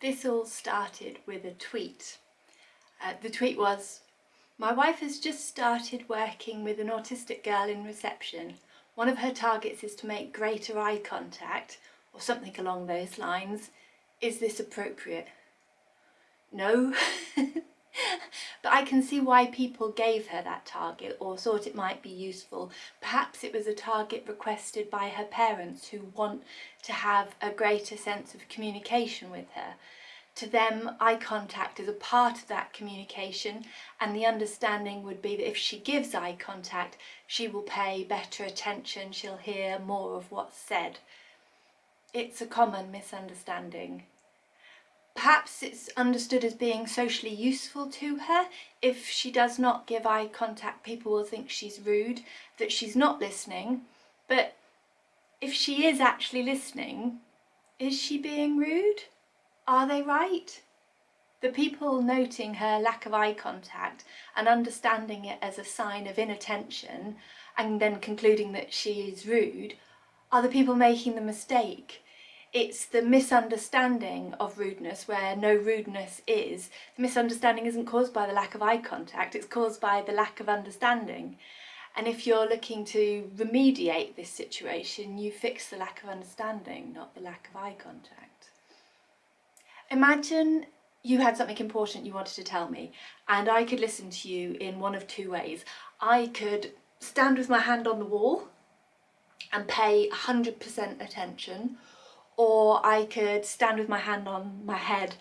This all started with a tweet. Uh, the tweet was, my wife has just started working with an autistic girl in reception. One of her targets is to make greater eye contact, or something along those lines. Is this appropriate? No. but I can see why people gave her that target or thought it might be useful. Perhaps it was a target requested by her parents who want to have a greater sense of communication with her. To them, eye contact is a part of that communication and the understanding would be that if she gives eye contact, she will pay better attention, she'll hear more of what's said. It's a common misunderstanding. Perhaps it's understood as being socially useful to her. If she does not give eye contact, people will think she's rude, that she's not listening. But if she is actually listening, is she being rude? Are they right? The people noting her lack of eye contact and understanding it as a sign of inattention and then concluding that she is rude are the people making the mistake. It's the misunderstanding of rudeness where no rudeness is. The misunderstanding isn't caused by the lack of eye contact, it's caused by the lack of understanding. And if you're looking to remediate this situation, you fix the lack of understanding, not the lack of eye contact. Imagine you had something important you wanted to tell me and I could listen to you in one of two ways. I could stand with my hand on the wall and pay 100% attention or I could stand with my hand on my head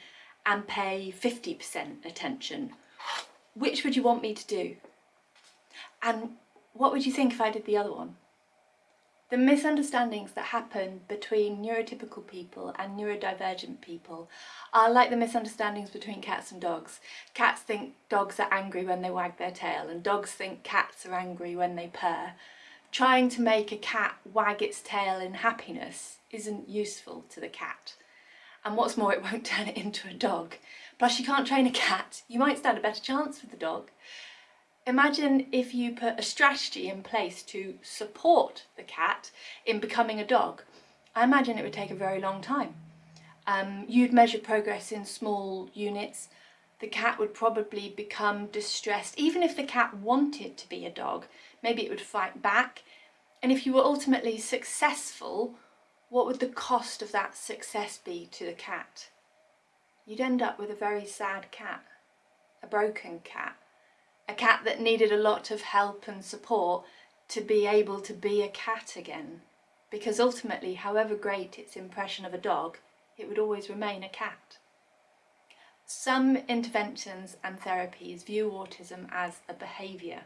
and pay 50% attention. Which would you want me to do? And what would you think if I did the other one? The misunderstandings that happen between neurotypical people and neurodivergent people are like the misunderstandings between cats and dogs. Cats think dogs are angry when they wag their tail and dogs think cats are angry when they purr. Trying to make a cat wag its tail in happiness isn't useful to the cat. And what's more, it won't turn it into a dog. Plus you can't train a cat. You might stand a better chance with the dog. Imagine if you put a strategy in place to support the cat in becoming a dog. I imagine it would take a very long time. Um, you'd measure progress in small units. The cat would probably become distressed. Even if the cat wanted to be a dog, maybe it would fight back. And if you were ultimately successful what would the cost of that success be to the cat? You'd end up with a very sad cat, a broken cat, a cat that needed a lot of help and support to be able to be a cat again. Because ultimately, however great its impression of a dog, it would always remain a cat. Some interventions and therapies view autism as a behaviour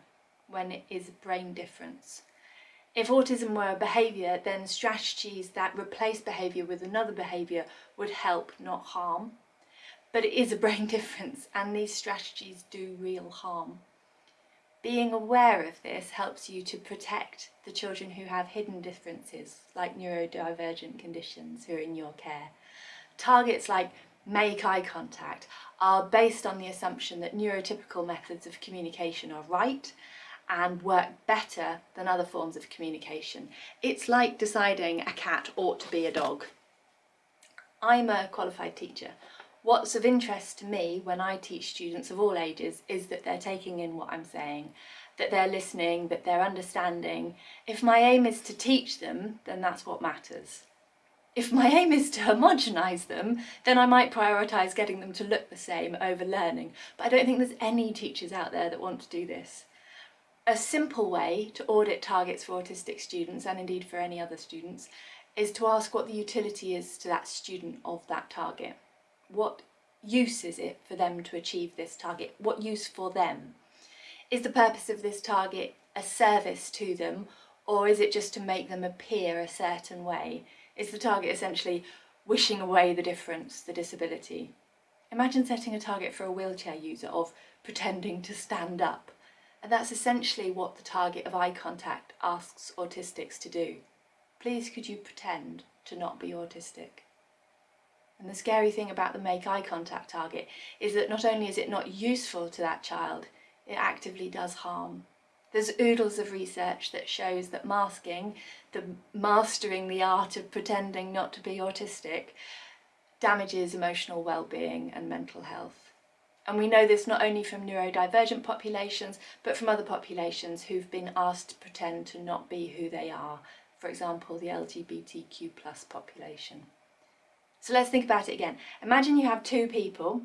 when it is a brain difference. If autism were a behaviour, then strategies that replace behaviour with another behaviour would help, not harm. But it is a brain difference and these strategies do real harm. Being aware of this helps you to protect the children who have hidden differences, like neurodivergent conditions who are in your care. Targets like make eye contact are based on the assumption that neurotypical methods of communication are right and work better than other forms of communication. It's like deciding a cat ought to be a dog. I'm a qualified teacher. What's of interest to me when I teach students of all ages is that they're taking in what I'm saying, that they're listening, that they're understanding. If my aim is to teach them, then that's what matters. If my aim is to homogenise them, then I might prioritise getting them to look the same over learning. But I don't think there's any teachers out there that want to do this. A simple way to audit targets for autistic students and indeed for any other students is to ask what the utility is to that student of that target. What use is it for them to achieve this target? What use for them? Is the purpose of this target a service to them or is it just to make them appear a certain way? Is the target essentially wishing away the difference, the disability? Imagine setting a target for a wheelchair user of pretending to stand up and that's essentially what the target of eye contact asks autistics to do. Please could you pretend to not be autistic? And the scary thing about the make eye contact target is that not only is it not useful to that child, it actively does harm. There's oodles of research that shows that masking, the mastering the art of pretending not to be autistic, damages emotional well-being and mental health. And we know this not only from neurodivergent populations, but from other populations who've been asked to pretend to not be who they are, for example, the LGBTQ plus population. So let's think about it again. Imagine you have two people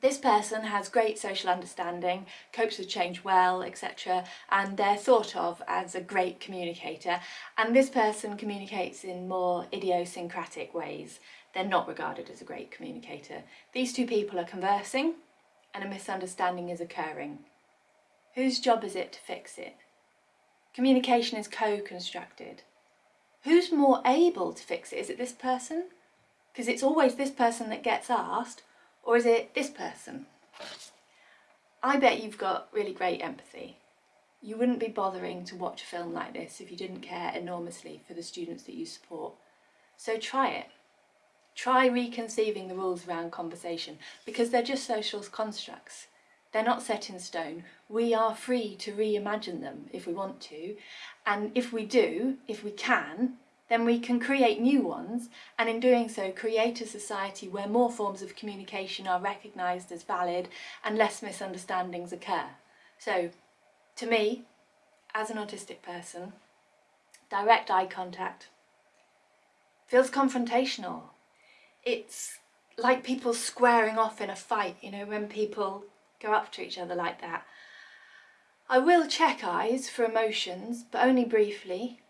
this person has great social understanding, copes with change well, etc. and they're thought of as a great communicator and this person communicates in more idiosyncratic ways. They're not regarded as a great communicator. These two people are conversing and a misunderstanding is occurring. Whose job is it to fix it? Communication is co-constructed. Who's more able to fix it? Is it this person? Because it's always this person that gets asked or is it this person? I bet you've got really great empathy. You wouldn't be bothering to watch a film like this if you didn't care enormously for the students that you support. So try it. Try reconceiving the rules around conversation because they're just social constructs. They're not set in stone. We are free to reimagine them if we want to. And if we do, if we can, then we can create new ones and in doing so create a society where more forms of communication are recognised as valid and less misunderstandings occur. So to me, as an autistic person, direct eye contact feels confrontational. It's like people squaring off in a fight, you know, when people go up to each other like that. I will check eyes for emotions, but only briefly,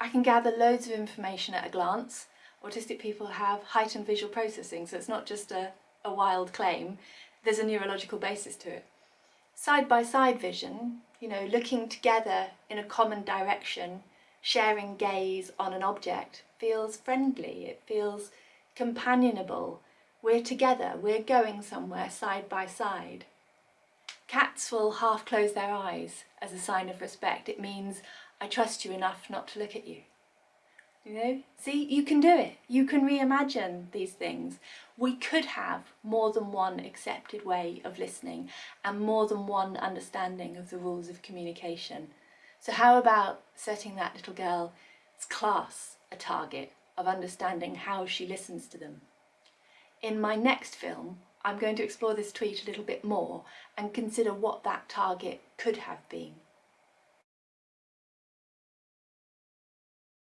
I can gather loads of information at a glance. Autistic people have heightened visual processing, so it's not just a, a wild claim, there's a neurological basis to it. Side-by-side -side vision, you know, looking together in a common direction, sharing gaze on an object, feels friendly, it feels companionable. We're together, we're going somewhere side by side. Cats will half close their eyes as a sign of respect. It means I trust you enough not to look at you. You know, see, you can do it. You can reimagine these things. We could have more than one accepted way of listening and more than one understanding of the rules of communication. So how about setting that little girl's class a target of understanding how she listens to them? In my next film, I'm going to explore this tweet a little bit more and consider what that target could have been.